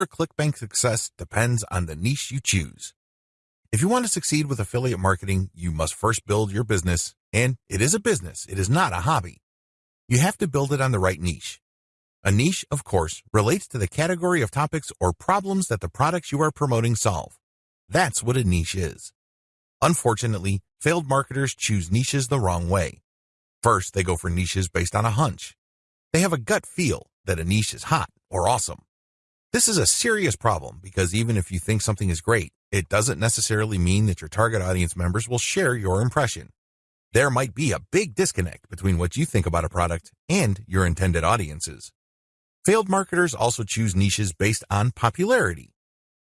Your ClickBank success depends on the niche you choose. If you want to succeed with affiliate marketing, you must first build your business, and it is a business, it is not a hobby. You have to build it on the right niche. A niche, of course, relates to the category of topics or problems that the products you are promoting solve. That's what a niche is. Unfortunately, failed marketers choose niches the wrong way. First, they go for niches based on a hunch. They have a gut feel that a niche is hot or awesome. This is a serious problem because even if you think something is great, it doesn't necessarily mean that your target audience members will share your impression. There might be a big disconnect between what you think about a product and your intended audiences. Failed marketers also choose niches based on popularity.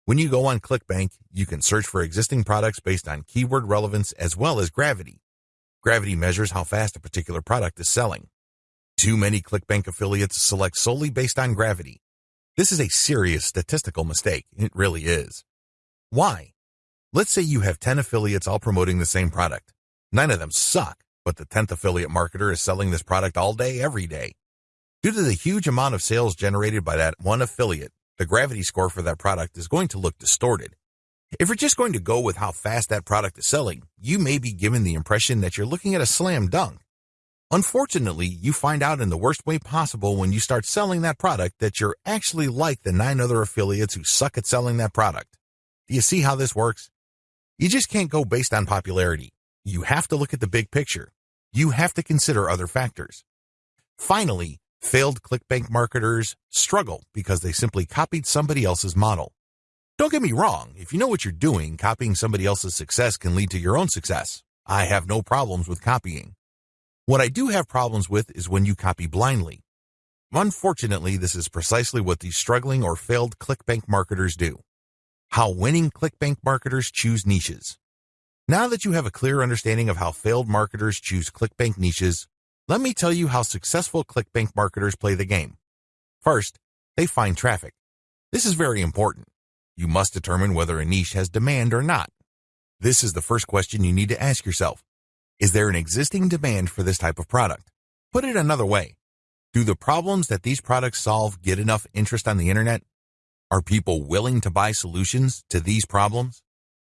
When you go on ClickBank, you can search for existing products based on keyword relevance as well as gravity. Gravity measures how fast a particular product is selling. Too many ClickBank affiliates select solely based on gravity. This is a serious statistical mistake. It really is. Why? Let's say you have 10 affiliates all promoting the same product. Nine of them suck, but the 10th affiliate marketer is selling this product all day, every day. Due to the huge amount of sales generated by that one affiliate, the gravity score for that product is going to look distorted. If you're just going to go with how fast that product is selling, you may be given the impression that you're looking at a slam dunk. Unfortunately, you find out in the worst way possible when you start selling that product that you're actually like the nine other affiliates who suck at selling that product. Do you see how this works? You just can't go based on popularity. You have to look at the big picture. You have to consider other factors. Finally, Failed ClickBank marketers struggle because they simply copied somebody else's model. Don't get me wrong, if you know what you're doing, copying somebody else's success can lead to your own success. I have no problems with copying. What I do have problems with is when you copy blindly. Unfortunately, this is precisely what these struggling or failed ClickBank marketers do. How winning ClickBank marketers choose niches. Now that you have a clear understanding of how failed marketers choose ClickBank niches, let me tell you how successful ClickBank marketers play the game. First, they find traffic. This is very important. You must determine whether a niche has demand or not. This is the first question you need to ask yourself. Is there an existing demand for this type of product? Put it another way. Do the problems that these products solve get enough interest on the internet? Are people willing to buy solutions to these problems?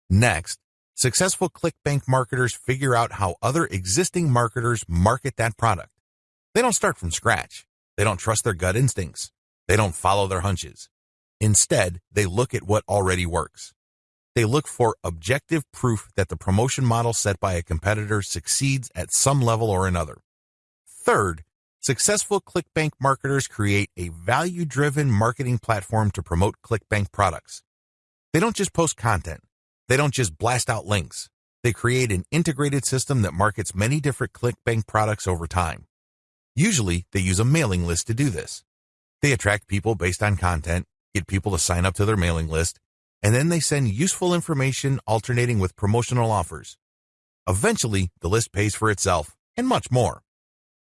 Next, Successful ClickBank marketers figure out how other existing marketers market that product. They don't start from scratch. They don't trust their gut instincts. They don't follow their hunches. Instead, they look at what already works. They look for objective proof that the promotion model set by a competitor succeeds at some level or another. Third, successful ClickBank marketers create a value-driven marketing platform to promote ClickBank products. They don't just post content. They don't just blast out links. They create an integrated system that markets many different ClickBank products over time. Usually, they use a mailing list to do this. They attract people based on content, get people to sign up to their mailing list, and then they send useful information alternating with promotional offers. Eventually, the list pays for itself, and much more.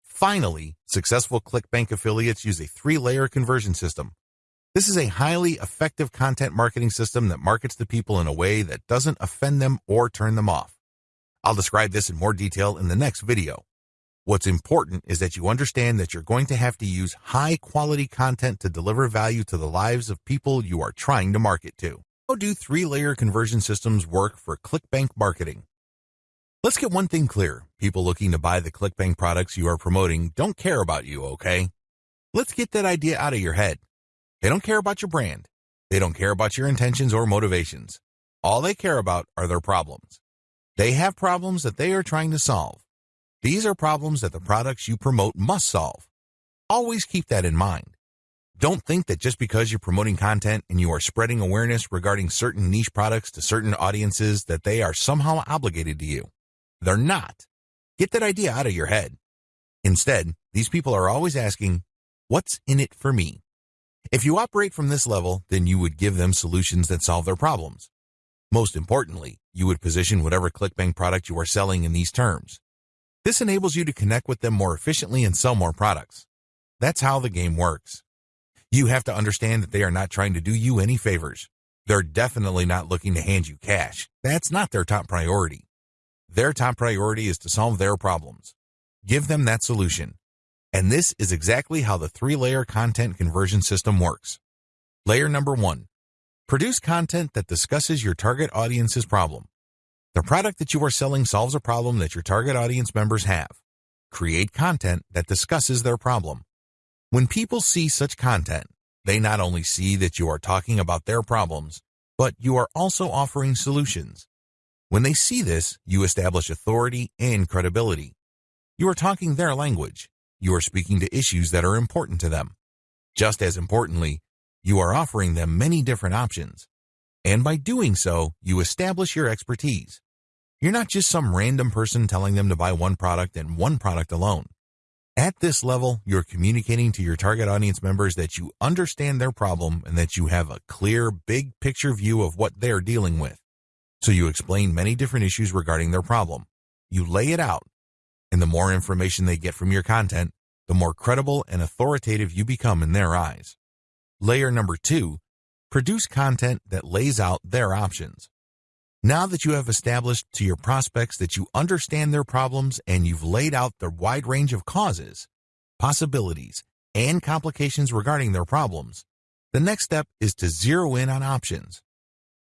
Finally, successful ClickBank affiliates use a three-layer conversion system this is a highly effective content marketing system that markets to people in a way that doesn't offend them or turn them off. I'll describe this in more detail in the next video. What's important is that you understand that you're going to have to use high quality content to deliver value to the lives of people you are trying to market to. How do three-layer conversion systems work for ClickBank marketing? Let's get one thing clear. People looking to buy the ClickBank products you are promoting don't care about you, okay? Let's get that idea out of your head. They don't care about your brand. They don't care about your intentions or motivations. All they care about are their problems. They have problems that they are trying to solve. These are problems that the products you promote must solve. Always keep that in mind. Don't think that just because you're promoting content and you are spreading awareness regarding certain niche products to certain audiences that they are somehow obligated to you. They're not. Get that idea out of your head. Instead, these people are always asking, what's in it for me? If you operate from this level, then you would give them solutions that solve their problems. Most importantly, you would position whatever ClickBank product you are selling in these terms. This enables you to connect with them more efficiently and sell more products. That's how the game works. You have to understand that they are not trying to do you any favors. They're definitely not looking to hand you cash. That's not their top priority. Their top priority is to solve their problems. Give them that solution and this is exactly how the three-layer content conversion system works. Layer number one, produce content that discusses your target audience's problem. The product that you are selling solves a problem that your target audience members have. Create content that discusses their problem. When people see such content, they not only see that you are talking about their problems, but you are also offering solutions. When they see this, you establish authority and credibility. You are talking their language. You are speaking to issues that are important to them. Just as importantly, you are offering them many different options. And by doing so, you establish your expertise. You're not just some random person telling them to buy one product and one product alone. At this level, you're communicating to your target audience members that you understand their problem and that you have a clear, big picture view of what they're dealing with. So you explain many different issues regarding their problem. You lay it out. And the more information they get from your content, the more credible and authoritative you become in their eyes. Layer number two, produce content that lays out their options. Now that you have established to your prospects that you understand their problems and you've laid out the wide range of causes, possibilities, and complications regarding their problems, the next step is to zero in on options.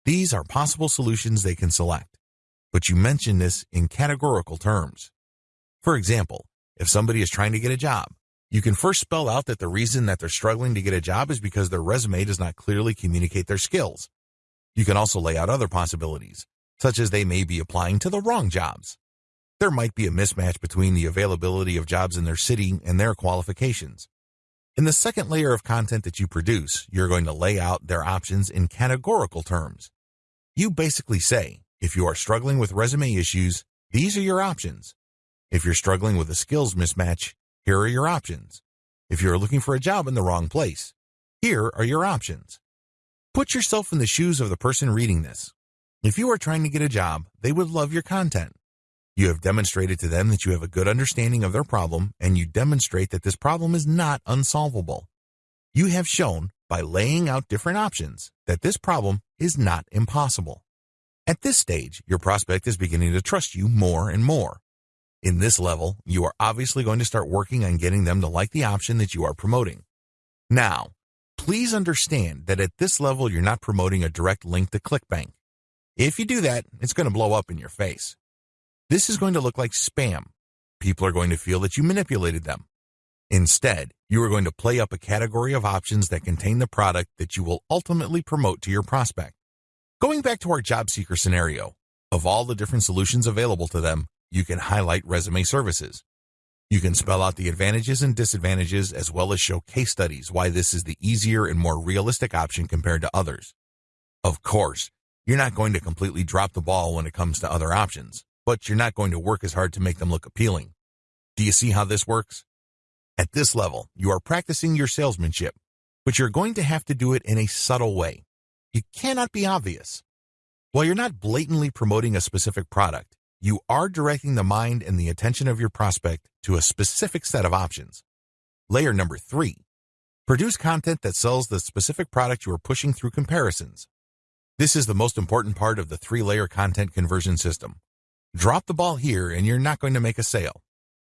These are possible solutions they can select, but you mention this in categorical terms. For example, if somebody is trying to get a job, you can first spell out that the reason that they're struggling to get a job is because their resume does not clearly communicate their skills. You can also lay out other possibilities, such as they may be applying to the wrong jobs. There might be a mismatch between the availability of jobs in their city and their qualifications. In the second layer of content that you produce, you're going to lay out their options in categorical terms. You basically say, if you are struggling with resume issues, these are your options. If you're struggling with a skills mismatch, here are your options. If you're looking for a job in the wrong place, here are your options. Put yourself in the shoes of the person reading this. If you are trying to get a job, they would love your content. You have demonstrated to them that you have a good understanding of their problem and you demonstrate that this problem is not unsolvable. You have shown by laying out different options that this problem is not impossible. At this stage, your prospect is beginning to trust you more and more. In this level, you are obviously going to start working on getting them to like the option that you are promoting. Now, please understand that at this level, you're not promoting a direct link to ClickBank. If you do that, it's going to blow up in your face. This is going to look like spam. People are going to feel that you manipulated them. Instead, you are going to play up a category of options that contain the product that you will ultimately promote to your prospect. Going back to our job seeker scenario, of all the different solutions available to them, you can highlight resume services. You can spell out the advantages and disadvantages as well as show case studies why this is the easier and more realistic option compared to others. Of course, you're not going to completely drop the ball when it comes to other options, but you're not going to work as hard to make them look appealing. Do you see how this works? At this level, you are practicing your salesmanship, but you're going to have to do it in a subtle way. You cannot be obvious. While you're not blatantly promoting a specific product, you are directing the mind and the attention of your prospect to a specific set of options. Layer number three, produce content that sells the specific product you are pushing through comparisons. This is the most important part of the three-layer content conversion system. Drop the ball here and you're not going to make a sale.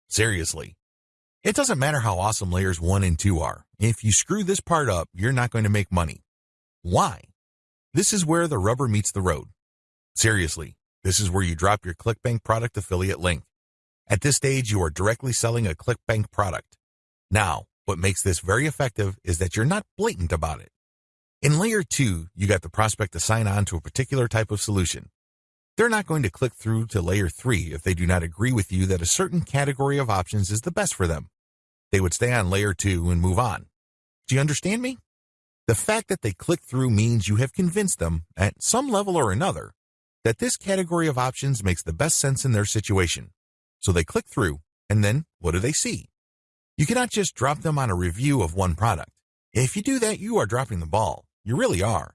Seriously. It doesn't matter how awesome layers 1 and 2 are. If you screw this part up, you're not going to make money. Why? This is where the rubber meets the road. Seriously, this is where you drop your ClickBank product affiliate link. At this stage, you are directly selling a ClickBank product. Now, what makes this very effective is that you're not blatant about it. In layer two, you got the prospect to sign on to a particular type of solution. They're not going to click through to layer three if they do not agree with you that a certain category of options is the best for them. They would stay on layer two and move on. Do you understand me? The fact that they click through means you have convinced them, at some level or another, that this category of options makes the best sense in their situation. So they click through, and then what do they see? You cannot just drop them on a review of one product. If you do that, you are dropping the ball. You really are.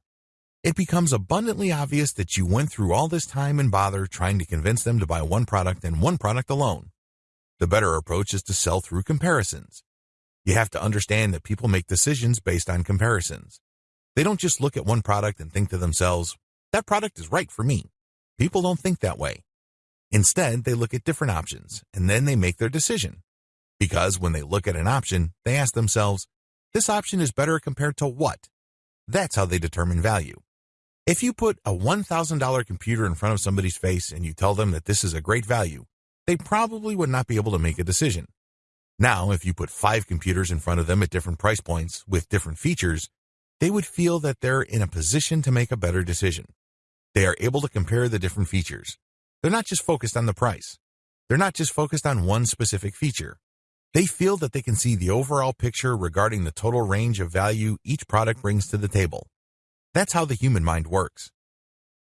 It becomes abundantly obvious that you went through all this time and bother trying to convince them to buy one product and one product alone. The better approach is to sell through comparisons. You have to understand that people make decisions based on comparisons. They don't just look at one product and think to themselves, that product is right for me. People don't think that way. Instead, they look at different options and then they make their decision. Because when they look at an option, they ask themselves, this option is better compared to what? That's how they determine value. If you put a $1,000 computer in front of somebody's face and you tell them that this is a great value, they probably would not be able to make a decision. Now, if you put five computers in front of them at different price points with different features, they would feel that they're in a position to make a better decision. They are able to compare the different features. They're not just focused on the price. They're not just focused on one specific feature. They feel that they can see the overall picture regarding the total range of value each product brings to the table. That's how the human mind works.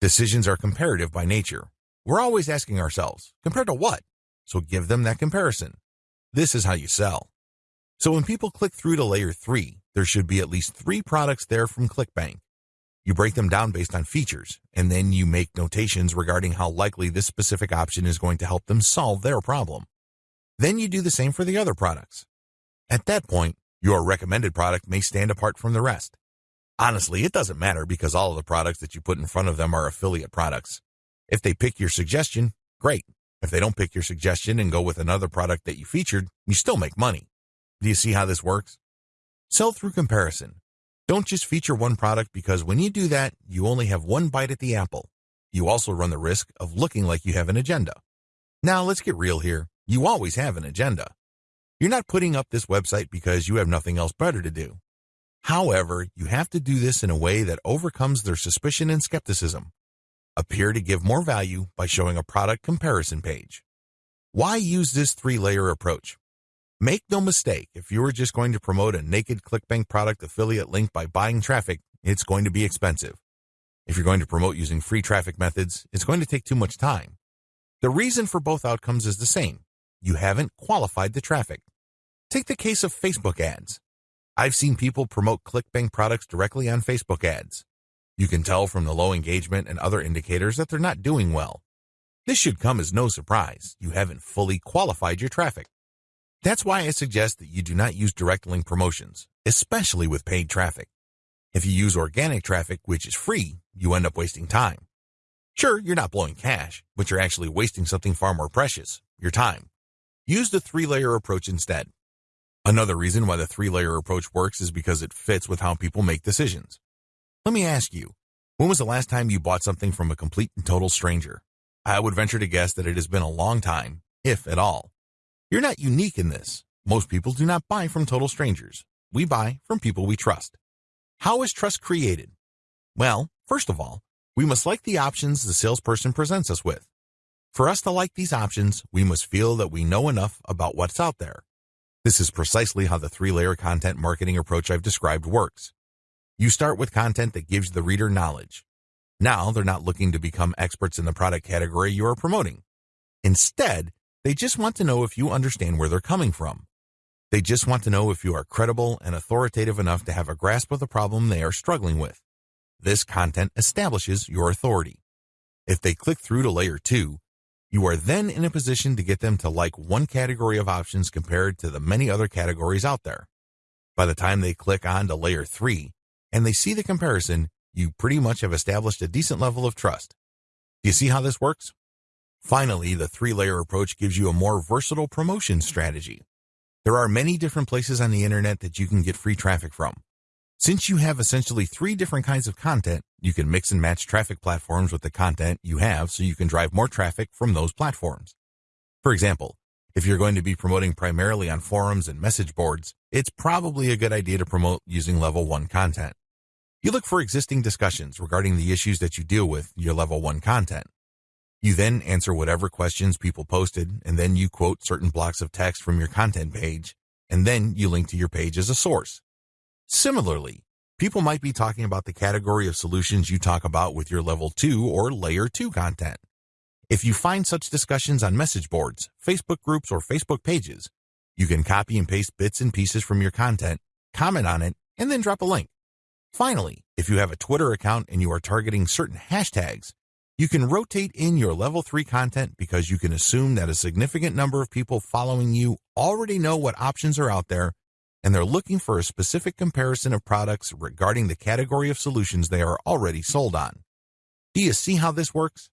Decisions are comparative by nature. We're always asking ourselves, compared to what? So give them that comparison. This is how you sell. So when people click through to layer three, there should be at least three products there from ClickBank. You break them down based on features, and then you make notations regarding how likely this specific option is going to help them solve their problem. Then you do the same for the other products. At that point, your recommended product may stand apart from the rest. Honestly, it doesn't matter because all of the products that you put in front of them are affiliate products. If they pick your suggestion, great. If they don't pick your suggestion and go with another product that you featured, you still make money. Do you see how this works? Sell through comparison. Don't just feature one product because when you do that, you only have one bite at the apple. You also run the risk of looking like you have an agenda. Now let's get real here. You always have an agenda. You're not putting up this website because you have nothing else better to do. However, you have to do this in a way that overcomes their suspicion and skepticism. Appear to give more value by showing a product comparison page. Why use this three-layer approach? Make no mistake, if you are just going to promote a naked ClickBank product affiliate link by buying traffic, it's going to be expensive. If you're going to promote using free traffic methods, it's going to take too much time. The reason for both outcomes is the same. You haven't qualified the traffic. Take the case of Facebook ads. I've seen people promote ClickBank products directly on Facebook ads. You can tell from the low engagement and other indicators that they're not doing well. This should come as no surprise. You haven't fully qualified your traffic. That's why I suggest that you do not use direct link promotions, especially with paid traffic. If you use organic traffic, which is free, you end up wasting time. Sure, you're not blowing cash, but you're actually wasting something far more precious, your time. Use the three-layer approach instead. Another reason why the three-layer approach works is because it fits with how people make decisions. Let me ask you, when was the last time you bought something from a complete and total stranger? I would venture to guess that it has been a long time, if at all. You're not unique in this. Most people do not buy from total strangers. We buy from people we trust. How is trust created? Well, first of all, we must like the options the salesperson presents us with. For us to like these options, we must feel that we know enough about what's out there. This is precisely how the three-layer content marketing approach I've described works. You start with content that gives the reader knowledge. Now they're not looking to become experts in the product category you are promoting. Instead, they just want to know if you understand where they're coming from. They just want to know if you are credible and authoritative enough to have a grasp of the problem they are struggling with. This content establishes your authority. If they click through to layer 2, you are then in a position to get them to like one category of options compared to the many other categories out there. By the time they click on to layer 3, and they see the comparison, you pretty much have established a decent level of trust. Do you see how this works? Finally, the three-layer approach gives you a more versatile promotion strategy. There are many different places on the internet that you can get free traffic from. Since you have essentially three different kinds of content, you can mix and match traffic platforms with the content you have so you can drive more traffic from those platforms. For example, if you're going to be promoting primarily on forums and message boards, it's probably a good idea to promote using level 1 content. You look for existing discussions regarding the issues that you deal with your level 1 content. You then answer whatever questions people posted, and then you quote certain blocks of text from your content page, and then you link to your page as a source. Similarly, people might be talking about the category of solutions you talk about with your level 2 or layer 2 content. If you find such discussions on message boards, Facebook groups, or Facebook pages, you can copy and paste bits and pieces from your content, comment on it, and then drop a link. Finally, if you have a Twitter account and you are targeting certain hashtags, you can rotate in your level 3 content because you can assume that a significant number of people following you already know what options are out there and they're looking for a specific comparison of products regarding the category of solutions they are already sold on. Do you see how this works?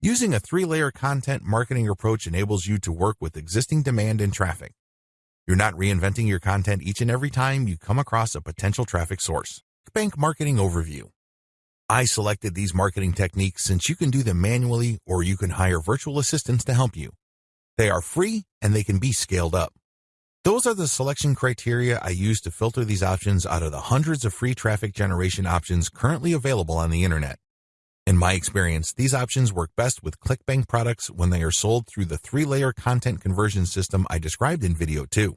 Using a three-layer content marketing approach enables you to work with existing demand and traffic. You're not reinventing your content each and every time you come across a potential traffic source. Bank Marketing Overview. I selected these marketing techniques since you can do them manually or you can hire virtual assistants to help you. They are free and they can be scaled up. Those are the selection criteria I use to filter these options out of the hundreds of free traffic generation options currently available on the internet. In my experience, these options work best with ClickBank products when they are sold through the three-layer content conversion system I described in video 2.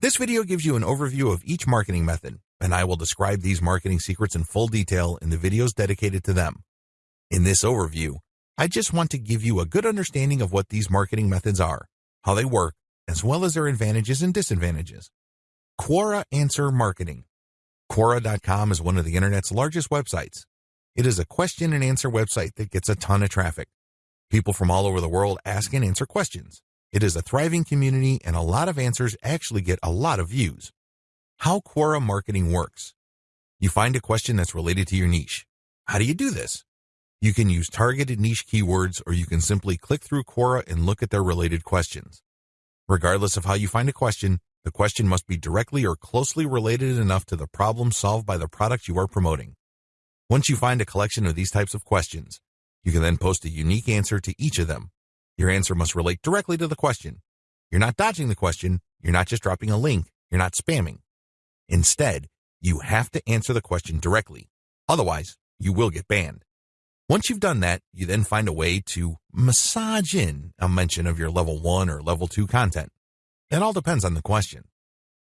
This video gives you an overview of each marketing method, and I will describe these marketing secrets in full detail in the videos dedicated to them. In this overview, I just want to give you a good understanding of what these marketing methods are, how they work, as well as their advantages and disadvantages. Quora Answer Marketing. Quora.com is one of the internet's largest websites. It is a question and answer website that gets a ton of traffic. People from all over the world ask and answer questions. It is a thriving community and a lot of answers actually get a lot of views. How Quora marketing works. You find a question that's related to your niche. How do you do this? You can use targeted niche keywords or you can simply click through Quora and look at their related questions. Regardless of how you find a question, the question must be directly or closely related enough to the problem solved by the product you are promoting. Once you find a collection of these types of questions, you can then post a unique answer to each of them. Your answer must relate directly to the question. You're not dodging the question, you're not just dropping a link, you're not spamming. Instead, you have to answer the question directly. Otherwise, you will get banned. Once you've done that, you then find a way to massage in a mention of your level 1 or level 2 content. It all depends on the question.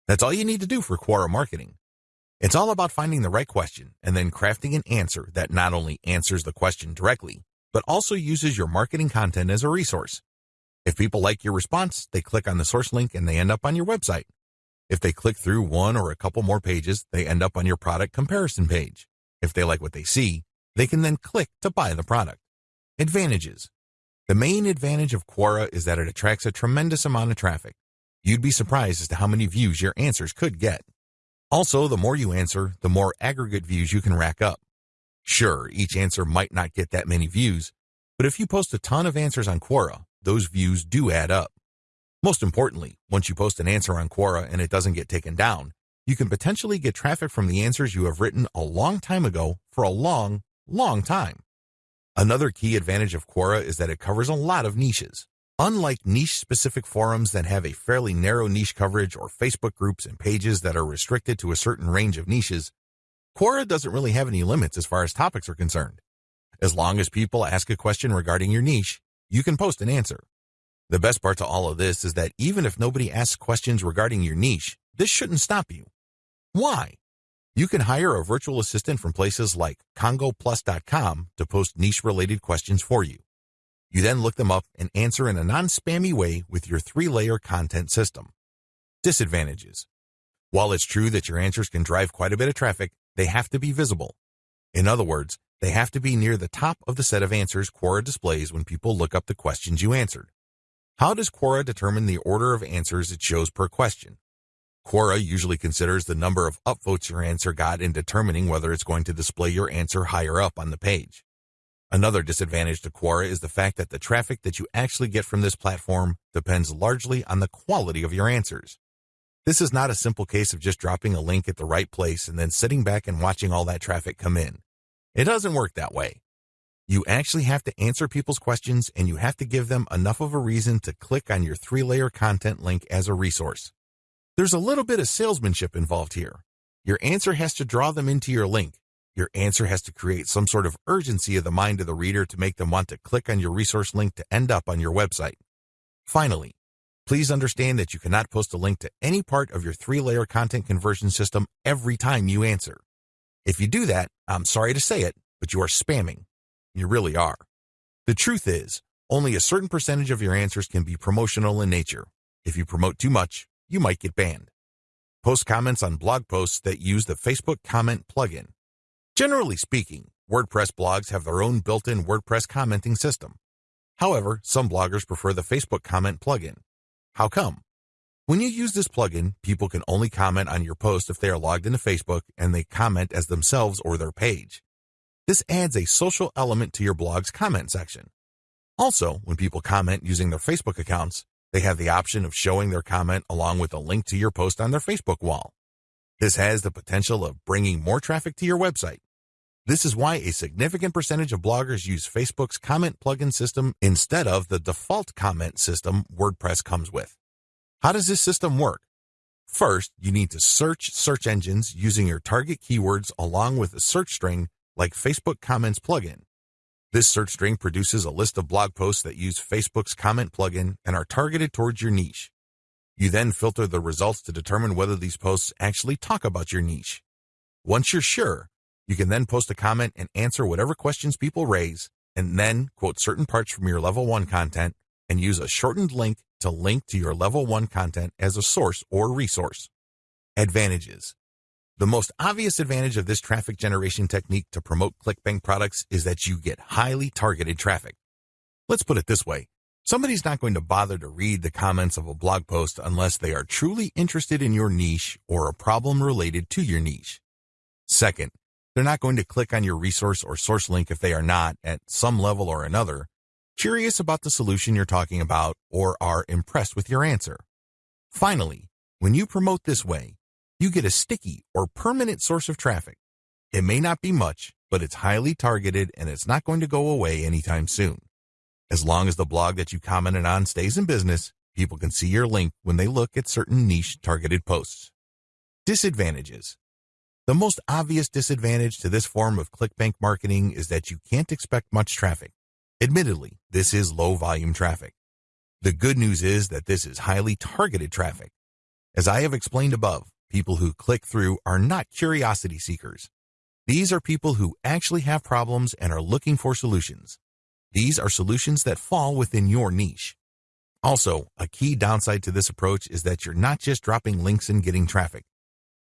That's all you need to do for Quora marketing. It's all about finding the right question and then crafting an answer that not only answers the question directly, but also uses your marketing content as a resource. If people like your response, they click on the source link and they end up on your website. If they click through one or a couple more pages, they end up on your product comparison page. If they like what they see, they can then click to buy the product. Advantages. The main advantage of Quora is that it attracts a tremendous amount of traffic. You'd be surprised as to how many views your answers could get. Also, the more you answer, the more aggregate views you can rack up. Sure, each answer might not get that many views, but if you post a ton of answers on Quora, those views do add up. Most importantly, once you post an answer on Quora and it doesn't get taken down, you can potentially get traffic from the answers you have written a long time ago for a long, long time. Another key advantage of Quora is that it covers a lot of niches. Unlike niche-specific forums that have a fairly narrow niche coverage or Facebook groups and pages that are restricted to a certain range of niches, Quora doesn't really have any limits as far as topics are concerned. As long as people ask a question regarding your niche, you can post an answer. The best part to all of this is that even if nobody asks questions regarding your niche, this shouldn't stop you. Why? You can hire a virtual assistant from places like congoplus.com to post niche-related questions for you. You then look them up and answer in a non-spammy way with your three-layer content system. Disadvantages. While it's true that your answers can drive quite a bit of traffic, they have to be visible. In other words, they have to be near the top of the set of answers Quora displays when people look up the questions you answered. How does Quora determine the order of answers it shows per question? Quora usually considers the number of upvotes your answer got in determining whether it's going to display your answer higher up on the page. Another disadvantage to Quora is the fact that the traffic that you actually get from this platform depends largely on the quality of your answers. This is not a simple case of just dropping a link at the right place and then sitting back and watching all that traffic come in. It doesn't work that way. You actually have to answer people's questions and you have to give them enough of a reason to click on your three-layer content link as a resource. There's a little bit of salesmanship involved here. Your answer has to draw them into your link. Your answer has to create some sort of urgency of the mind of the reader to make them want to click on your resource link to end up on your website. Finally, please understand that you cannot post a link to any part of your three-layer content conversion system every time you answer. If you do that, I'm sorry to say it, but you are spamming. You really are. The truth is, only a certain percentage of your answers can be promotional in nature. If you promote too much, you might get banned. Post comments on blog posts that use the Facebook comment plugin. Generally speaking, WordPress blogs have their own built-in WordPress commenting system. However, some bloggers prefer the Facebook comment plugin. How come? When you use this plugin, people can only comment on your post if they are logged into Facebook and they comment as themselves or their page. This adds a social element to your blog's comment section. Also, when people comment using their Facebook accounts, they have the option of showing their comment along with a link to your post on their Facebook wall. This has the potential of bringing more traffic to your website. This is why a significant percentage of bloggers use Facebook's comment plugin system instead of the default comment system WordPress comes with. How does this system work? First, you need to search search engines using your target keywords along with a search string like Facebook Comments plugin. This search string produces a list of blog posts that use Facebook's comment plugin and are targeted towards your niche. You then filter the results to determine whether these posts actually talk about your niche. Once you're sure, you can then post a comment and answer whatever questions people raise, and then quote certain parts from your level 1 content and use a shortened link to link to your level 1 content as a source or resource. Advantages. The most obvious advantage of this traffic generation technique to promote ClickBank products is that you get highly targeted traffic. Let's put it this way. Somebody's not going to bother to read the comments of a blog post unless they are truly interested in your niche or a problem related to your niche. Second, they're not going to click on your resource or source link if they are not, at some level or another, curious about the solution you're talking about or are impressed with your answer. Finally, when you promote this way, you get a sticky or permanent source of traffic. It may not be much, but it's highly targeted and it's not going to go away anytime soon. As long as the blog that you commented on stays in business, people can see your link when they look at certain niche targeted posts. Disadvantages. The most obvious disadvantage to this form of ClickBank marketing is that you can't expect much traffic. Admittedly, this is low volume traffic. The good news is that this is highly targeted traffic. As I have explained above, people who click through are not curiosity seekers. These are people who actually have problems and are looking for solutions. These are solutions that fall within your niche. Also, a key downside to this approach is that you're not just dropping links and getting traffic.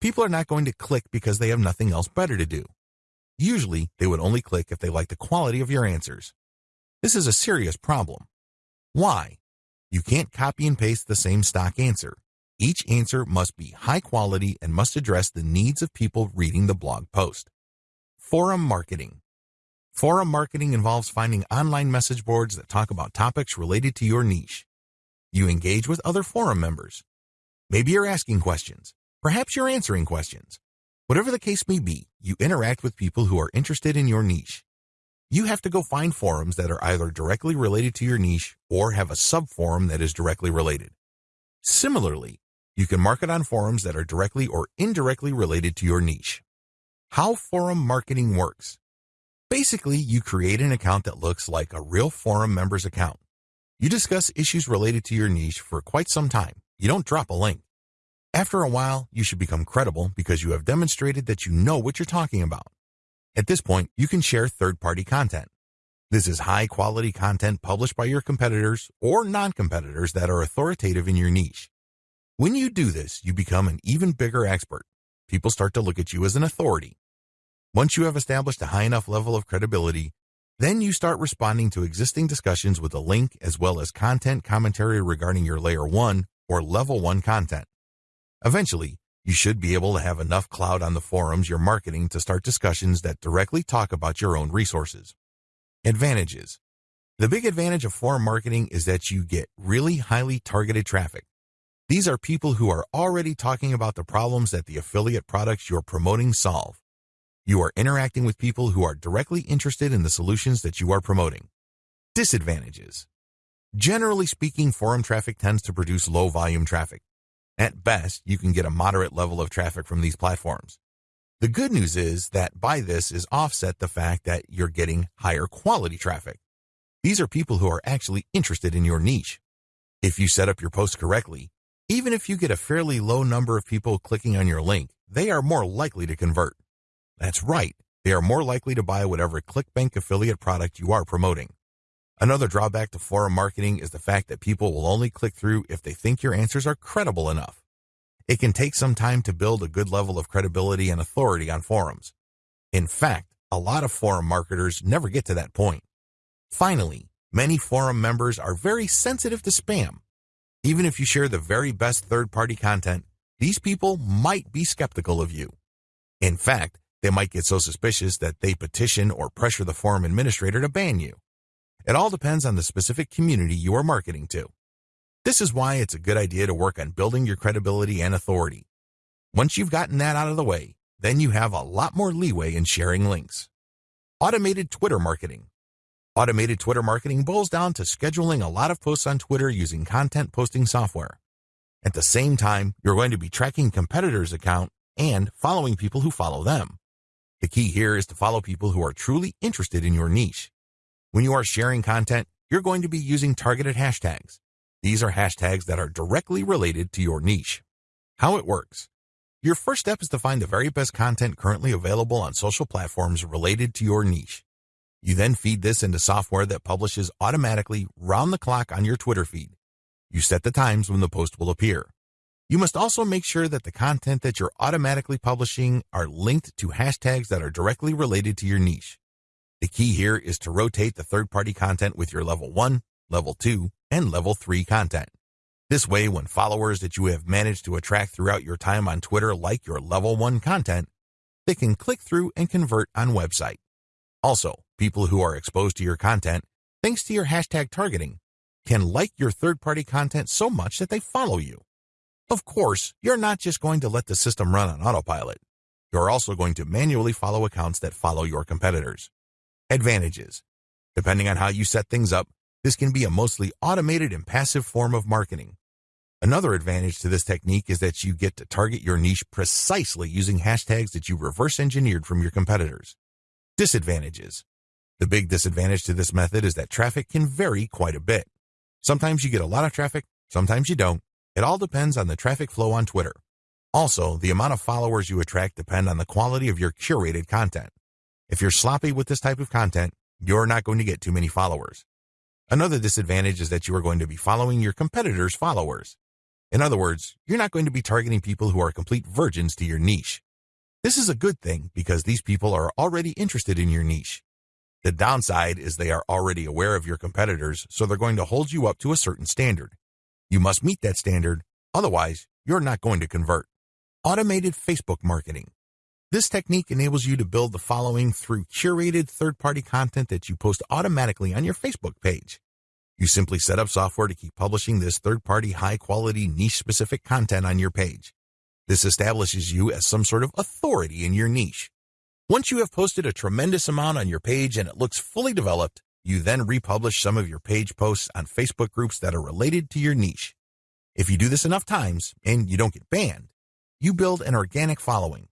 People are not going to click because they have nothing else better to do. Usually, they would only click if they like the quality of your answers. This is a serious problem. Why? You can't copy and paste the same stock answer. Each answer must be high quality and must address the needs of people reading the blog post. Forum marketing. Forum marketing involves finding online message boards that talk about topics related to your niche. You engage with other forum members. Maybe you're asking questions. Perhaps you're answering questions. Whatever the case may be, you interact with people who are interested in your niche. You have to go find forums that are either directly related to your niche or have a subforum that is directly related. Similarly, you can market on forums that are directly or indirectly related to your niche. How forum marketing works. Basically, you create an account that looks like a real forum member's account. You discuss issues related to your niche for quite some time. You don't drop a link. After a while, you should become credible because you have demonstrated that you know what you're talking about. At this point, you can share third-party content. This is high-quality content published by your competitors or non-competitors that are authoritative in your niche. When you do this, you become an even bigger expert. People start to look at you as an authority. Once you have established a high enough level of credibility, then you start responding to existing discussions with a link as well as content commentary regarding your layer 1 or level 1 content. Eventually, you should be able to have enough cloud on the forums you're marketing to start discussions that directly talk about your own resources. Advantages. The big advantage of forum marketing is that you get really highly targeted traffic. These are people who are already talking about the problems that the affiliate products you're promoting solve. You are interacting with people who are directly interested in the solutions that you are promoting. Disadvantages. Generally speaking, forum traffic tends to produce low volume traffic. At best, you can get a moderate level of traffic from these platforms. The good news is that by this is offset the fact that you're getting higher quality traffic. These are people who are actually interested in your niche. If you set up your post correctly, even if you get a fairly low number of people clicking on your link, they are more likely to convert. That's right, they are more likely to buy whatever ClickBank affiliate product you are promoting. Another drawback to forum marketing is the fact that people will only click through if they think your answers are credible enough. It can take some time to build a good level of credibility and authority on forums. In fact, a lot of forum marketers never get to that point. Finally, many forum members are very sensitive to spam. Even if you share the very best third-party content, these people might be skeptical of you. In fact, they might get so suspicious that they petition or pressure the forum administrator to ban you. It all depends on the specific community you are marketing to. This is why it's a good idea to work on building your credibility and authority. Once you've gotten that out of the way, then you have a lot more leeway in sharing links. Automated Twitter marketing. Automated Twitter marketing boils down to scheduling a lot of posts on Twitter using content posting software. At the same time, you're going to be tracking competitors' account and following people who follow them. The key here is to follow people who are truly interested in your niche. When you are sharing content, you're going to be using targeted hashtags. These are hashtags that are directly related to your niche. How it works. Your first step is to find the very best content currently available on social platforms related to your niche. You then feed this into software that publishes automatically round the clock on your Twitter feed. You set the times when the post will appear. You must also make sure that the content that you're automatically publishing are linked to hashtags that are directly related to your niche. The key here is to rotate the third-party content with your level 1, level 2, and level 3 content. This way, when followers that you have managed to attract throughout your time on Twitter like your level 1 content, they can click through and convert on website. Also, People who are exposed to your content, thanks to your hashtag targeting, can like your third-party content so much that they follow you. Of course, you're not just going to let the system run on autopilot. You're also going to manually follow accounts that follow your competitors. Advantages. Depending on how you set things up, this can be a mostly automated and passive form of marketing. Another advantage to this technique is that you get to target your niche precisely using hashtags that you reverse engineered from your competitors. Disadvantages. The big disadvantage to this method is that traffic can vary quite a bit. Sometimes you get a lot of traffic, sometimes you don't. It all depends on the traffic flow on Twitter. Also, the amount of followers you attract depend on the quality of your curated content. If you're sloppy with this type of content, you're not going to get too many followers. Another disadvantage is that you are going to be following your competitors' followers. In other words, you're not going to be targeting people who are complete virgins to your niche. This is a good thing because these people are already interested in your niche. The downside is they are already aware of your competitors, so they're going to hold you up to a certain standard. You must meet that standard, otherwise, you're not going to convert. Automated Facebook marketing. This technique enables you to build the following through curated third-party content that you post automatically on your Facebook page. You simply set up software to keep publishing this third-party high-quality niche-specific content on your page. This establishes you as some sort of authority in your niche. Once you have posted a tremendous amount on your page and it looks fully developed, you then republish some of your page posts on Facebook groups that are related to your niche. If you do this enough times and you don't get banned, you build an organic following.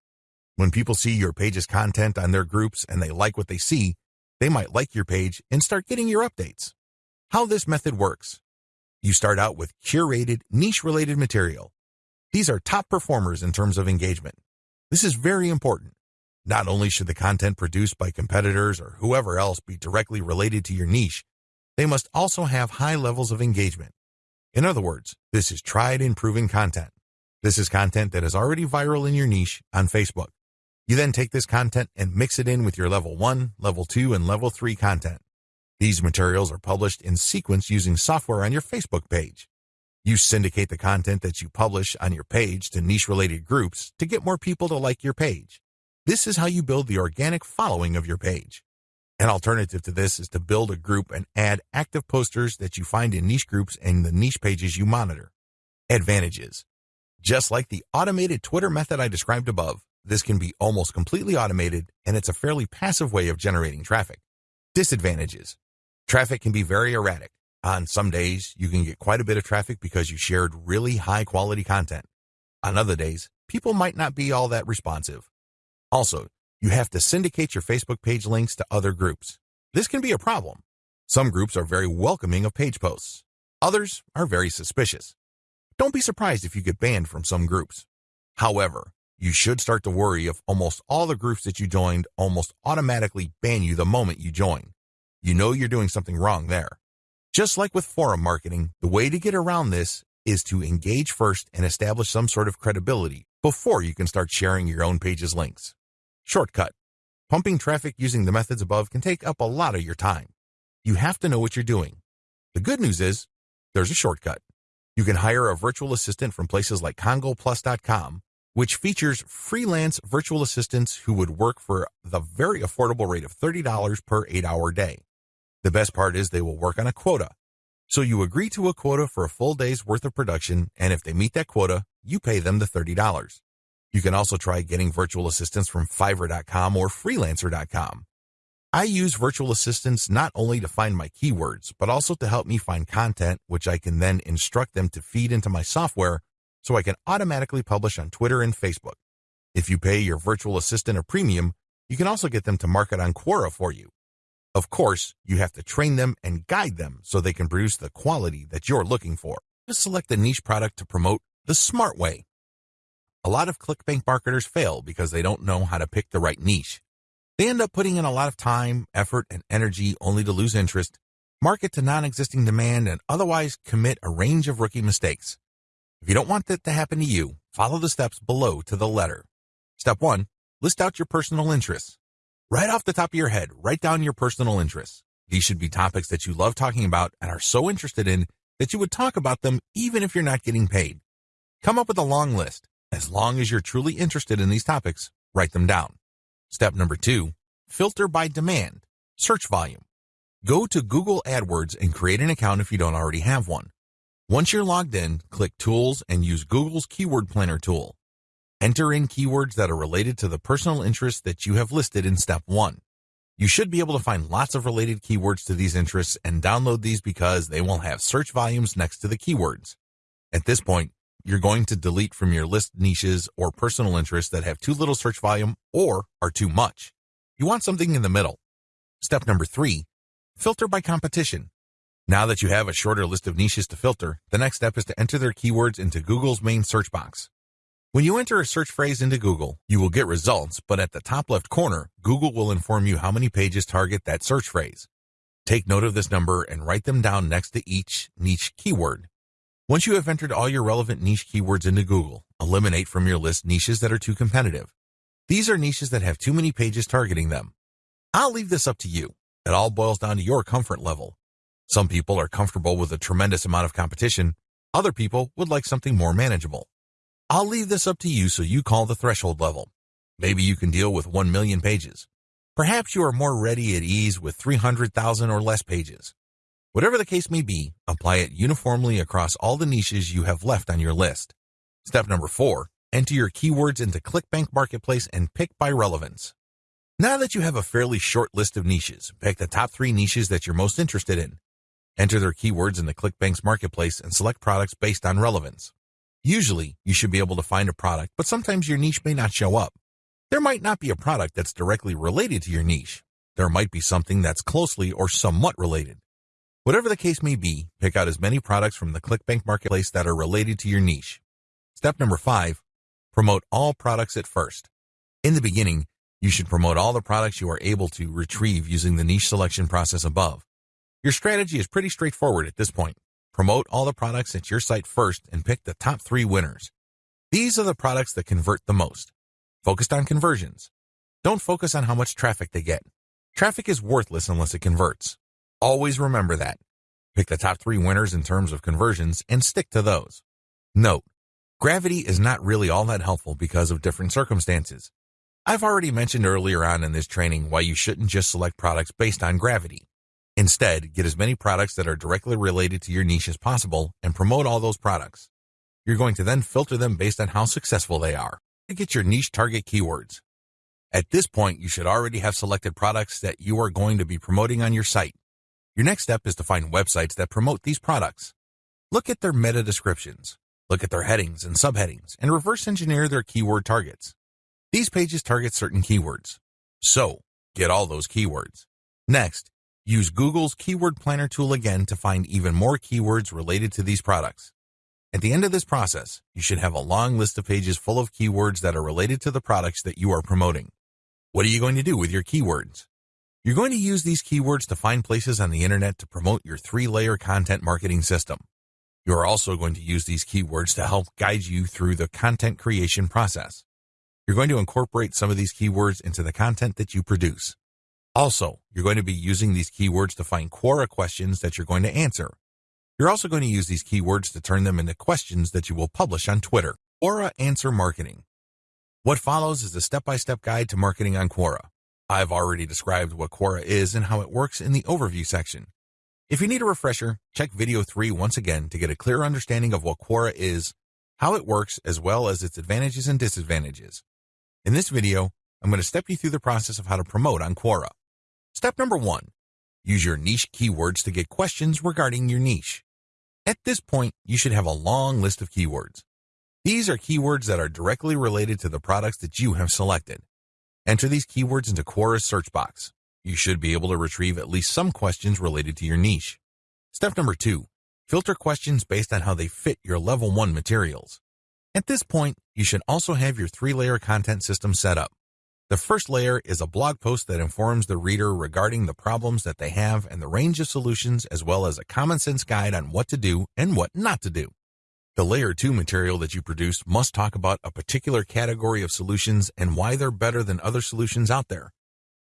When people see your page's content on their groups and they like what they see, they might like your page and start getting your updates. How this method works. You start out with curated, niche-related material. These are top performers in terms of engagement. This is very important. Not only should the content produced by competitors or whoever else be directly related to your niche, they must also have high levels of engagement. In other words, this is tried and proven content. This is content that is already viral in your niche on Facebook. You then take this content and mix it in with your level 1, level 2, and level 3 content. These materials are published in sequence using software on your Facebook page. You syndicate the content that you publish on your page to niche-related groups to get more people to like your page. This is how you build the organic following of your page. An alternative to this is to build a group and add active posters that you find in niche groups and the niche pages you monitor. Advantages. Just like the automated Twitter method I described above, this can be almost completely automated and it's a fairly passive way of generating traffic. Disadvantages. Traffic can be very erratic. On some days, you can get quite a bit of traffic because you shared really high quality content. On other days, people might not be all that responsive. Also, you have to syndicate your Facebook page links to other groups. This can be a problem. Some groups are very welcoming of page posts. Others are very suspicious. Don't be surprised if you get banned from some groups. However, you should start to worry if almost all the groups that you joined almost automatically ban you the moment you join. You know you're doing something wrong there. Just like with forum marketing, the way to get around this is to engage first and establish some sort of credibility before you can start sharing your own page's links. Shortcut. Pumping traffic using the methods above can take up a lot of your time. You have to know what you're doing. The good news is there's a shortcut. You can hire a virtual assistant from places like congoplus.com, which features freelance virtual assistants who would work for the very affordable rate of $30 per eight hour day. The best part is they will work on a quota. So you agree to a quota for a full day's worth of production, and if they meet that quota, you pay them the $30. You can also try getting virtual assistants from Fiverr.com or Freelancer.com. I use virtual assistants not only to find my keywords, but also to help me find content, which I can then instruct them to feed into my software so I can automatically publish on Twitter and Facebook. If you pay your virtual assistant a premium, you can also get them to market on Quora for you. Of course, you have to train them and guide them so they can produce the quality that you're looking for. Just select a niche product to promote the smart way. A lot of ClickBank marketers fail because they don't know how to pick the right niche. They end up putting in a lot of time, effort, and energy only to lose interest, market to non-existing demand, and otherwise commit a range of rookie mistakes. If you don't want that to happen to you, follow the steps below to the letter. Step 1. List out your personal interests. Right off the top of your head, write down your personal interests. These should be topics that you love talking about and are so interested in that you would talk about them even if you're not getting paid. Come up with a long list. As long as you're truly interested in these topics, write them down. Step number two, filter by demand, search volume. Go to Google AdWords and create an account if you don't already have one. Once you're logged in, click Tools and use Google's Keyword Planner tool. Enter in keywords that are related to the personal interests that you have listed in step one. You should be able to find lots of related keywords to these interests and download these because they will have search volumes next to the keywords. At this point, you're going to delete from your list niches or personal interests that have too little search volume or are too much. You want something in the middle. Step number three, filter by competition. Now that you have a shorter list of niches to filter, the next step is to enter their keywords into Google's main search box. When you enter a search phrase into Google, you will get results, but at the top left corner, Google will inform you how many pages target that search phrase. Take note of this number and write them down next to each niche keyword. Once you have entered all your relevant niche keywords into Google, eliminate from your list niches that are too competitive. These are niches that have too many pages targeting them. I'll leave this up to you. It all boils down to your comfort level. Some people are comfortable with a tremendous amount of competition. Other people would like something more manageable. I'll leave this up to you so you call the threshold level. Maybe you can deal with 1 million pages. Perhaps you are more ready at ease with 300,000 or less pages. Whatever the case may be, apply it uniformly across all the niches you have left on your list. Step number four, enter your keywords into ClickBank Marketplace and pick by relevance. Now that you have a fairly short list of niches, pick the top three niches that you're most interested in. Enter their keywords in the ClickBank's marketplace and select products based on relevance. Usually, you should be able to find a product, but sometimes your niche may not show up. There might not be a product that's directly related to your niche. There might be something that's closely or somewhat related. Whatever the case may be, pick out as many products from the ClickBank marketplace that are related to your niche. Step number five, promote all products at first. In the beginning, you should promote all the products you are able to retrieve using the niche selection process above. Your strategy is pretty straightforward at this point. Promote all the products at your site first and pick the top three winners. These are the products that convert the most. Focused on conversions. Don't focus on how much traffic they get. Traffic is worthless unless it converts. Always remember that. Pick the top three winners in terms of conversions and stick to those. Note, gravity is not really all that helpful because of different circumstances. I've already mentioned earlier on in this training why you shouldn't just select products based on gravity. Instead, get as many products that are directly related to your niche as possible and promote all those products. You're going to then filter them based on how successful they are to get your niche target keywords. At this point, you should already have selected products that you are going to be promoting on your site. Your next step is to find websites that promote these products. Look at their meta descriptions, look at their headings and subheadings, and reverse engineer their keyword targets. These pages target certain keywords. So, get all those keywords. Next, use Google's Keyword Planner tool again to find even more keywords related to these products. At the end of this process, you should have a long list of pages full of keywords that are related to the products that you are promoting. What are you going to do with your keywords? You're going to use these keywords to find places on the internet to promote your three-layer content marketing system. You are also going to use these keywords to help guide you through the content creation process. You're going to incorporate some of these keywords into the content that you produce. Also, you're going to be using these keywords to find Quora questions that you're going to answer. You're also going to use these keywords to turn them into questions that you will publish on Twitter. Quora Answer Marketing. What follows is a step-by-step guide to marketing on Quora. I've already described what Quora is and how it works in the overview section. If you need a refresher, check video 3 once again to get a clear understanding of what Quora is, how it works, as well as its advantages and disadvantages. In this video, I'm going to step you through the process of how to promote on Quora. Step number one, use your niche keywords to get questions regarding your niche. At this point, you should have a long list of keywords. These are keywords that are directly related to the products that you have selected. Enter these keywords into Quora's search box. You should be able to retrieve at least some questions related to your niche. Step number two, filter questions based on how they fit your level one materials. At this point, you should also have your three-layer content system set up. The first layer is a blog post that informs the reader regarding the problems that they have and the range of solutions as well as a common sense guide on what to do and what not to do. The layer 2 material that you produce must talk about a particular category of solutions and why they're better than other solutions out there.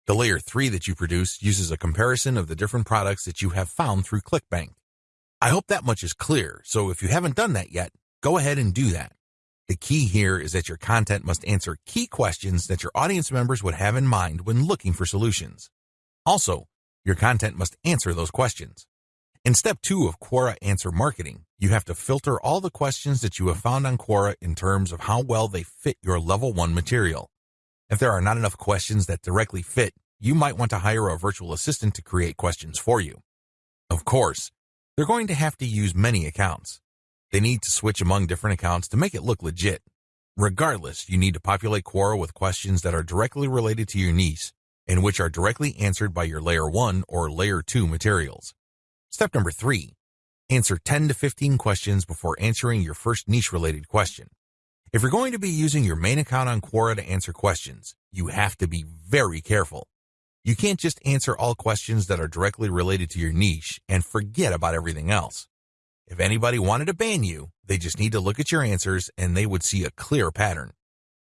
The layer 3 that you produce uses a comparison of the different products that you have found through ClickBank. I hope that much is clear, so if you haven't done that yet, go ahead and do that. The key here is that your content must answer key questions that your audience members would have in mind when looking for solutions. Also, your content must answer those questions. In step two of Quora Answer Marketing, you have to filter all the questions that you have found on Quora in terms of how well they fit your level one material. If there are not enough questions that directly fit, you might want to hire a virtual assistant to create questions for you. Of course, they're going to have to use many accounts. They need to switch among different accounts to make it look legit. Regardless, you need to populate Quora with questions that are directly related to your niche and which are directly answered by your layer 1 or layer 2 materials. Step number three, answer 10 to 15 questions before answering your first niche related question. If you're going to be using your main account on Quora to answer questions, you have to be very careful. You can't just answer all questions that are directly related to your niche and forget about everything else. If anybody wanted to ban you, they just need to look at your answers and they would see a clear pattern.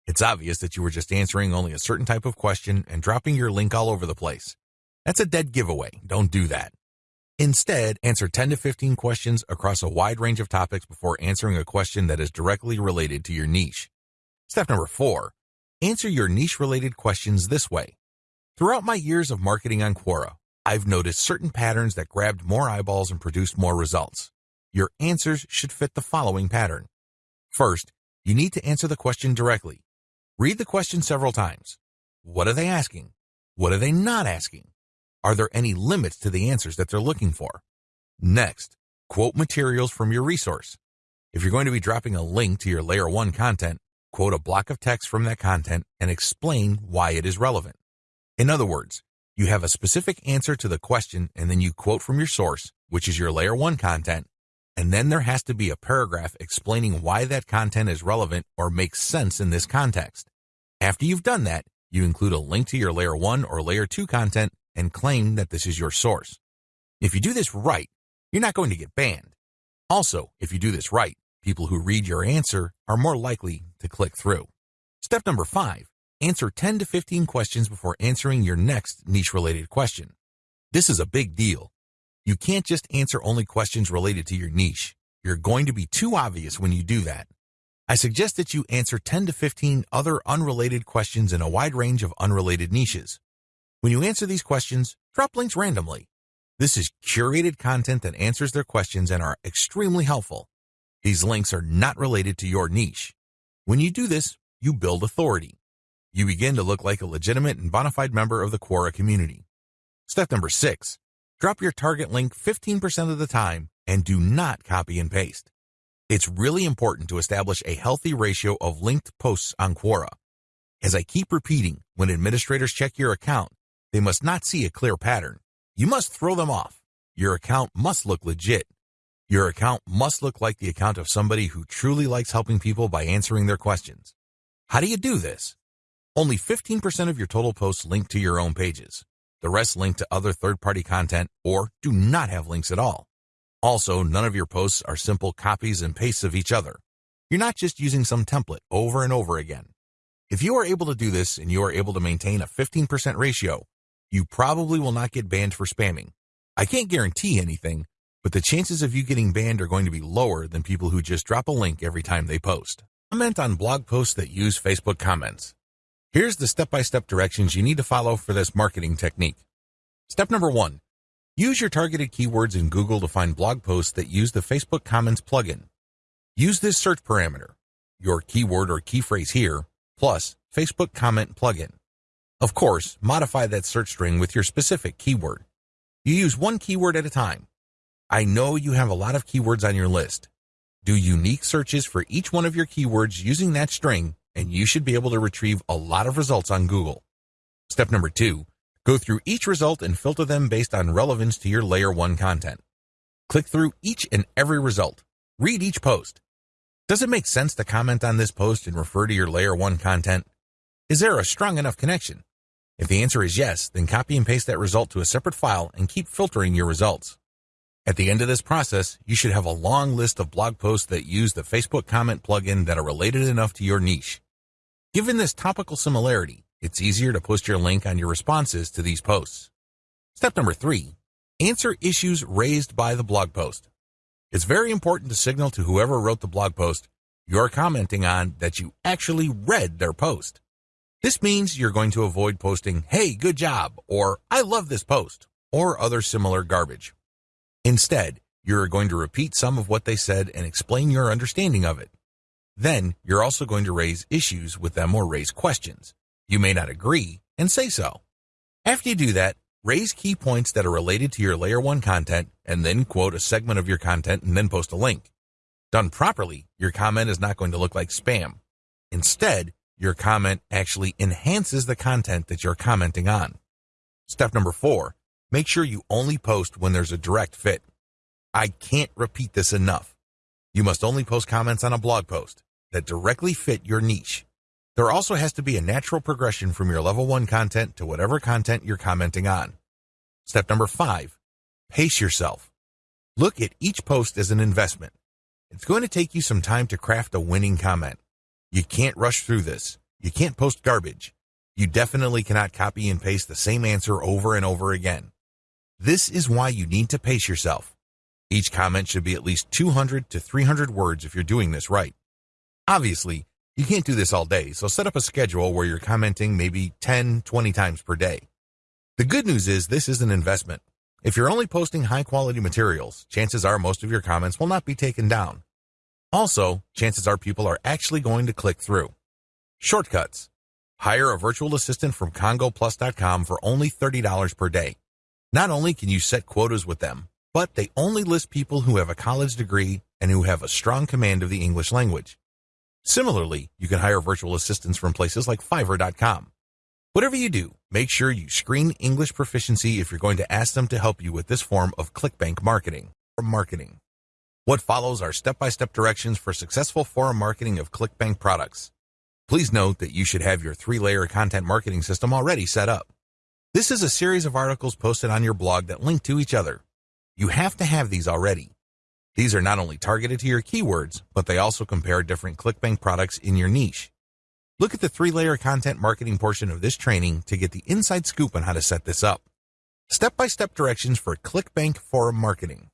It's obvious that you were just answering only a certain type of question and dropping your link all over the place. That's a dead giveaway. Don't do that. Instead, answer 10 to 15 questions across a wide range of topics before answering a question that is directly related to your niche. Step number four, answer your niche related questions this way. Throughout my years of marketing on Quora, I've noticed certain patterns that grabbed more eyeballs and produced more results. Your answers should fit the following pattern. First, you need to answer the question directly. Read the question several times. What are they asking? What are they not asking? Are there any limits to the answers that they're looking for? Next, quote materials from your resource. If you're going to be dropping a link to your layer one content, quote a block of text from that content and explain why it is relevant. In other words, you have a specific answer to the question and then you quote from your source, which is your layer one content, and then there has to be a paragraph explaining why that content is relevant or makes sense in this context. After you've done that, you include a link to your layer one or layer two content and claim that this is your source. If you do this right, you're not going to get banned. Also, if you do this right, people who read your answer are more likely to click through. Step number five, answer 10 to 15 questions before answering your next niche related question. This is a big deal. You can't just answer only questions related to your niche. You're going to be too obvious when you do that. I suggest that you answer 10 to 15 other unrelated questions in a wide range of unrelated niches. When you answer these questions, drop links randomly. This is curated content that answers their questions and are extremely helpful. These links are not related to your niche. When you do this, you build authority. You begin to look like a legitimate and bona fide member of the Quora community. Step number six, drop your target link 15% of the time and do not copy and paste. It's really important to establish a healthy ratio of linked posts on Quora. As I keep repeating, when administrators check your account, they must not see a clear pattern. You must throw them off. Your account must look legit. Your account must look like the account of somebody who truly likes helping people by answering their questions. How do you do this? Only 15% of your total posts link to your own pages. The rest link to other third-party content or do not have links at all. Also, none of your posts are simple copies and pastes of each other. You're not just using some template over and over again. If you are able to do this and you are able to maintain a 15% ratio, you probably will not get banned for spamming. I can't guarantee anything, but the chances of you getting banned are going to be lower than people who just drop a link every time they post. Comment on blog posts that use Facebook comments. Here's the step-by-step directions you need to follow for this marketing technique. Step number one, use your targeted keywords in Google to find blog posts that use the Facebook Comments plugin. Use this search parameter, your keyword or key phrase here, plus Facebook comment plugin. Of course, modify that search string with your specific keyword. You use one keyword at a time. I know you have a lot of keywords on your list. Do unique searches for each one of your keywords using that string, and you should be able to retrieve a lot of results on Google. Step number two, go through each result and filter them based on relevance to your layer one content. Click through each and every result. Read each post. Does it make sense to comment on this post and refer to your layer one content? Is there a strong enough connection? If the answer is yes, then copy and paste that result to a separate file and keep filtering your results. At the end of this process, you should have a long list of blog posts that use the Facebook comment plugin that are related enough to your niche. Given this topical similarity, it's easier to post your link on your responses to these posts. Step number three, answer issues raised by the blog post. It's very important to signal to whoever wrote the blog post you're commenting on that you actually read their post. This means you're going to avoid posting, hey, good job, or I love this post, or other similar garbage. Instead, you're going to repeat some of what they said and explain your understanding of it. Then, you're also going to raise issues with them or raise questions. You may not agree, and say so. After you do that, raise key points that are related to your layer 1 content and then quote a segment of your content and then post a link. Done properly, your comment is not going to look like spam. Instead, your comment actually enhances the content that you're commenting on. Step number four, make sure you only post when there's a direct fit. I can't repeat this enough. You must only post comments on a blog post that directly fit your niche. There also has to be a natural progression from your level one content to whatever content you're commenting on. Step number five, pace yourself. Look at each post as an investment. It's going to take you some time to craft a winning comment. You can't rush through this. You can't post garbage. You definitely cannot copy and paste the same answer over and over again. This is why you need to pace yourself. Each comment should be at least 200 to 300 words if you're doing this right. Obviously, you can't do this all day, so set up a schedule where you're commenting maybe 10, 20 times per day. The good news is this is an investment. If you're only posting high quality materials, chances are most of your comments will not be taken down. Also, chances are people are actually going to click through. Shortcuts. Hire a virtual assistant from congoplus.com for only $30 per day. Not only can you set quotas with them, but they only list people who have a college degree and who have a strong command of the English language. Similarly, you can hire virtual assistants from places like Fiverr.com. Whatever you do, make sure you screen English proficiency if you're going to ask them to help you with this form of ClickBank marketing. or Marketing. What follows are step-by-step directions for successful forum marketing of ClickBank products. Please note that you should have your three-layer content marketing system already set up. This is a series of articles posted on your blog that link to each other. You have to have these already. These are not only targeted to your keywords, but they also compare different ClickBank products in your niche. Look at the three-layer content marketing portion of this training to get the inside scoop on how to set this up. Step-by-step directions for ClickBank forum marketing.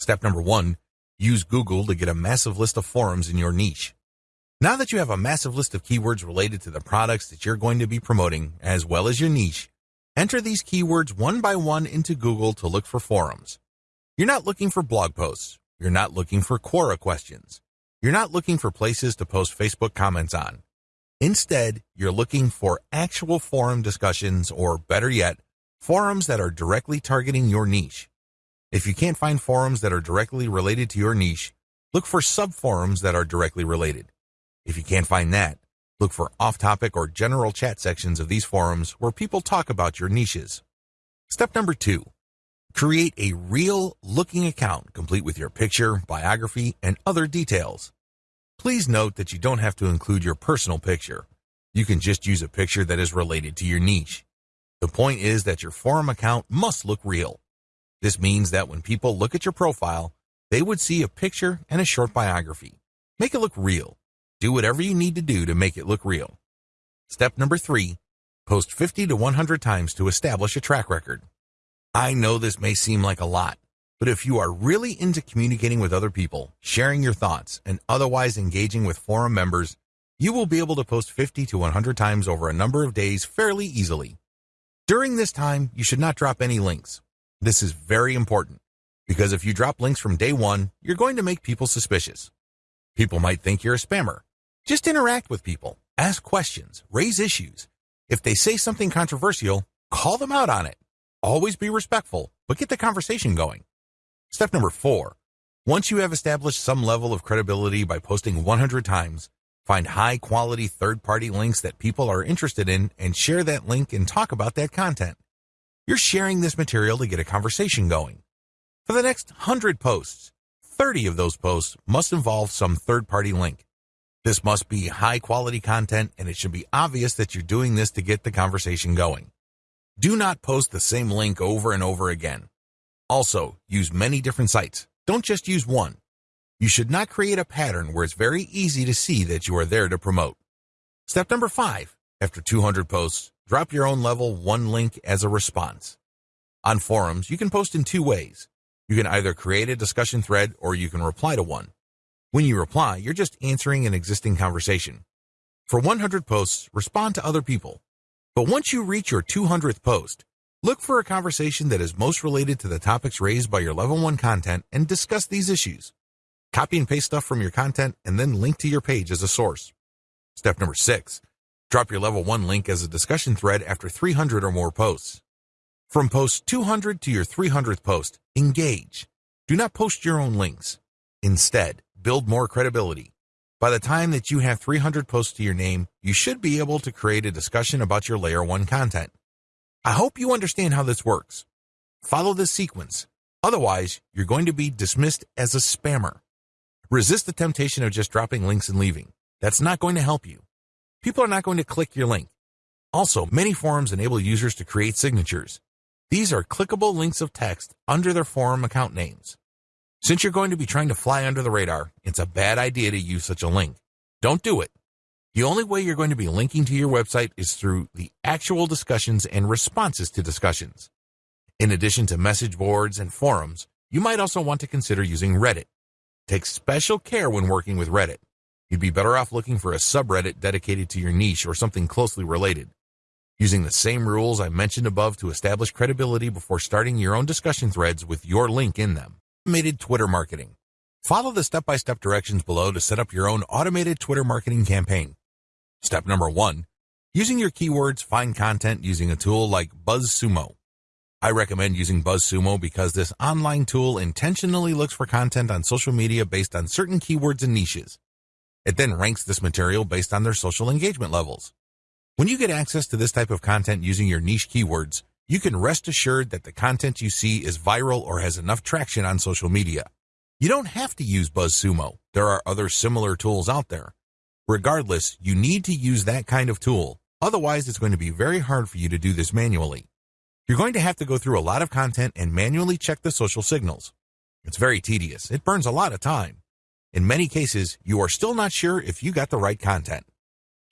Step number one, use Google to get a massive list of forums in your niche. Now that you have a massive list of keywords related to the products that you're going to be promoting, as well as your niche, enter these keywords one by one into Google to look for forums. You're not looking for blog posts, you're not looking for Quora questions. You're not looking for places to post Facebook comments on. Instead, you're looking for actual forum discussions or better yet, forums that are directly targeting your niche. If you can't find forums that are directly related to your niche, look for subforums that are directly related. If you can't find that, look for off-topic or general chat sections of these forums where people talk about your niches. Step number two, Create a real looking account complete with your picture, biography, and other details. Please note that you don't have to include your personal picture. You can just use a picture that is related to your niche. The point is that your forum account must look real. This means that when people look at your profile, they would see a picture and a short biography. Make it look real. Do whatever you need to do to make it look real. Step number three, post 50 to 100 times to establish a track record. I know this may seem like a lot, but if you are really into communicating with other people, sharing your thoughts, and otherwise engaging with forum members, you will be able to post 50 to 100 times over a number of days fairly easily. During this time, you should not drop any links. This is very important because if you drop links from day one, you're going to make people suspicious. People might think you're a spammer. Just interact with people, ask questions, raise issues. If they say something controversial, call them out on it. Always be respectful, but get the conversation going. Step number four. Once you have established some level of credibility by posting 100 times, find high quality third party links that people are interested in and share that link and talk about that content. You're sharing this material to get a conversation going. For the next 100 posts, 30 of those posts must involve some third party link. This must be high quality content and it should be obvious that you're doing this to get the conversation going. Do not post the same link over and over again. Also, use many different sites. Don't just use one. You should not create a pattern where it's very easy to see that you are there to promote. Step number five. After 200 posts, drop your own level one link as a response. On forums, you can post in two ways. You can either create a discussion thread or you can reply to one. When you reply, you're just answering an existing conversation. For 100 posts, respond to other people. But once you reach your 200th post, look for a conversation that is most related to the topics raised by your level 1 content and discuss these issues. Copy and paste stuff from your content and then link to your page as a source. Step number 6. Drop your level 1 link as a discussion thread after 300 or more posts. From post 200 to your 300th post, engage. Do not post your own links. Instead, build more credibility. By the time that you have 300 posts to your name, you should be able to create a discussion about your layer 1 content. I hope you understand how this works. Follow this sequence. Otherwise, you're going to be dismissed as a spammer. Resist the temptation of just dropping links and leaving. That's not going to help you. People are not going to click your link. Also, many forums enable users to create signatures. These are clickable links of text under their forum account names. Since you're going to be trying to fly under the radar, it's a bad idea to use such a link. Don't do it. The only way you're going to be linking to your website is through the actual discussions and responses to discussions. In addition to message boards and forums, you might also want to consider using Reddit. Take special care when working with Reddit. You'd be better off looking for a subreddit dedicated to your niche or something closely related. Using the same rules I mentioned above to establish credibility before starting your own discussion threads with your link in them. Automated Twitter marketing. Follow the step-by-step directions below to set up your own automated Twitter marketing campaign. Step number one, using your keywords, find content using a tool like BuzzSumo. I recommend using BuzzSumo because this online tool intentionally looks for content on social media based on certain keywords and niches. It then ranks this material based on their social engagement levels. When you get access to this type of content using your niche keywords, you can rest assured that the content you see is viral or has enough traction on social media. You don't have to use BuzzSumo. There are other similar tools out there. Regardless, you need to use that kind of tool. Otherwise, it's going to be very hard for you to do this manually. You're going to have to go through a lot of content and manually check the social signals. It's very tedious. It burns a lot of time. In many cases, you are still not sure if you got the right content.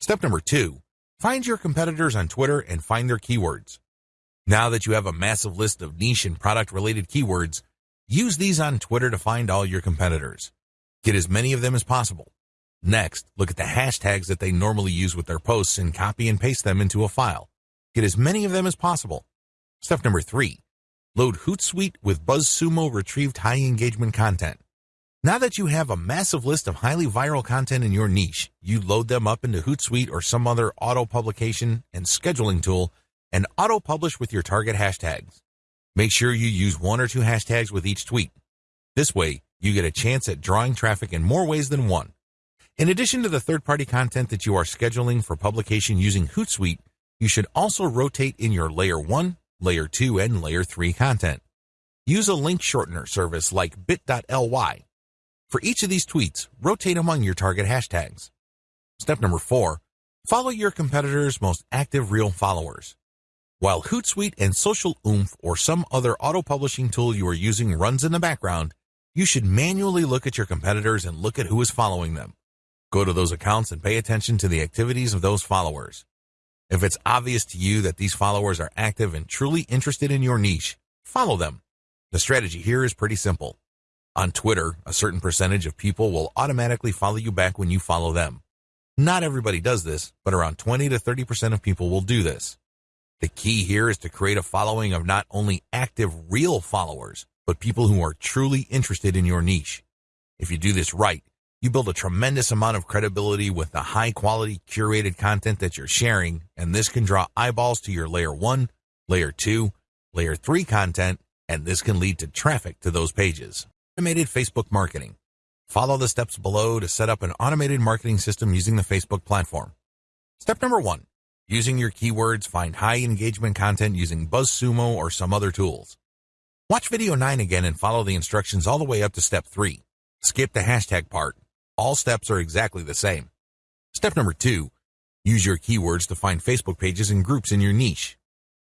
Step number two, find your competitors on Twitter and find their keywords. Now that you have a massive list of niche and product related keywords, use these on Twitter to find all your competitors. Get as many of them as possible. Next, look at the hashtags that they normally use with their posts and copy and paste them into a file. Get as many of them as possible. Step number three, load Hootsuite with BuzzSumo retrieved high engagement content. Now that you have a massive list of highly viral content in your niche, you load them up into Hootsuite or some other auto publication and scheduling tool and auto-publish with your target hashtags. Make sure you use one or two hashtags with each tweet. This way, you get a chance at drawing traffic in more ways than one. In addition to the third-party content that you are scheduling for publication using Hootsuite, you should also rotate in your Layer 1, Layer 2, and Layer 3 content. Use a link shortener service like bit.ly. For each of these tweets, rotate among your target hashtags. Step number 4. Follow your competitors' most active real followers. While Hootsuite and Social Oomph or some other auto-publishing tool you are using runs in the background, you should manually look at your competitors and look at who is following them. Go to those accounts and pay attention to the activities of those followers. If it's obvious to you that these followers are active and truly interested in your niche, follow them. The strategy here is pretty simple. On Twitter, a certain percentage of people will automatically follow you back when you follow them. Not everybody does this, but around 20 to 30% of people will do this. The key here is to create a following of not only active, real followers, but people who are truly interested in your niche. If you do this right, You build a tremendous amount of credibility with the high quality curated content that you're sharing, and this can draw eyeballs to your layer 1, layer 2, layer 3 content, and this can lead to traffic to those pages. Automated Facebook marketing. Follow the steps below to set up an automated marketing system using the Facebook platform. Step number 1. Using your keywords, find high engagement content using BuzzSumo or some other tools. Watch video 9 again and follow the instructions all the way up to step 3. Skip the hashtag part. All steps are exactly the same. Step number 2. Use your keywords to find Facebook pages and groups in your niche.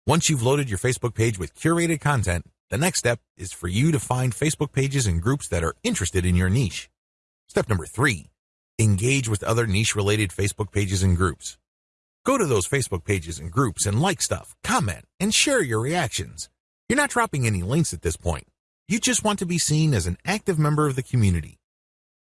Once you've loaded your Facebook page with curated content, the next step is for you to find Facebook pages and groups that are interested in your niche. Step number 3. Engage with other niche-related Facebook pages and groups. Go to those Facebook pages and groups and like stuff, comment, and share your reactions. You're not dropping any links at this point. You just want to be seen as an active member of the community.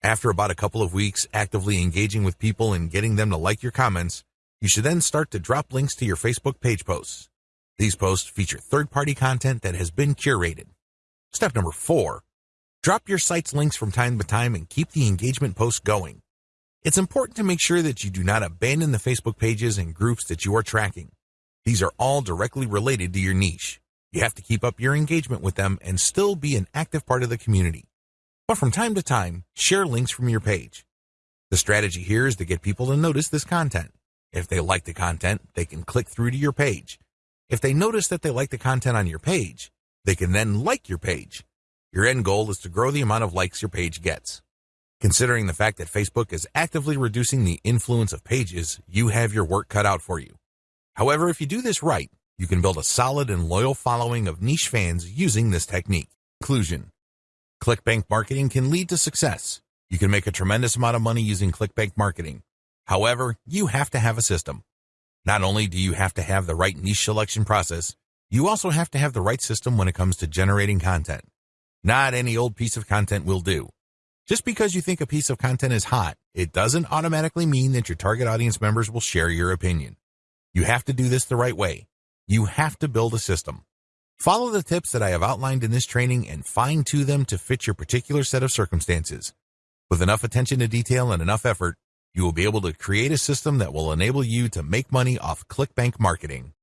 After about a couple of weeks actively engaging with people and getting them to like your comments, you should then start to drop links to your Facebook page posts. These posts feature third-party content that has been curated. Step number four, drop your site's links from time to time and keep the engagement posts going. It's important to make sure that you do not abandon the Facebook pages and groups that you are tracking. These are all directly related to your niche. You have to keep up your engagement with them and still be an active part of the community. But from time to time, share links from your page. The strategy here is to get people to notice this content. If they like the content, they can click through to your page. If they notice that they like the content on your page, they can then like your page. Your end goal is to grow the amount of likes your page gets. Considering the fact that Facebook is actively reducing the influence of pages, you have your work cut out for you. However, if you do this right, you can build a solid and loyal following of niche fans using this technique. Conclusion. ClickBank marketing can lead to success. You can make a tremendous amount of money using ClickBank marketing. However, you have to have a system. Not only do you have to have the right niche selection process, you also have to have the right system when it comes to generating content. Not any old piece of content will do. Just because you think a piece of content is hot, it doesn't automatically mean that your target audience members will share your opinion. You have to do this the right way. You have to build a system. Follow the tips that I have outlined in this training and fine tune them to fit your particular set of circumstances. With enough attention to detail and enough effort, you will be able to create a system that will enable you to make money off ClickBank marketing.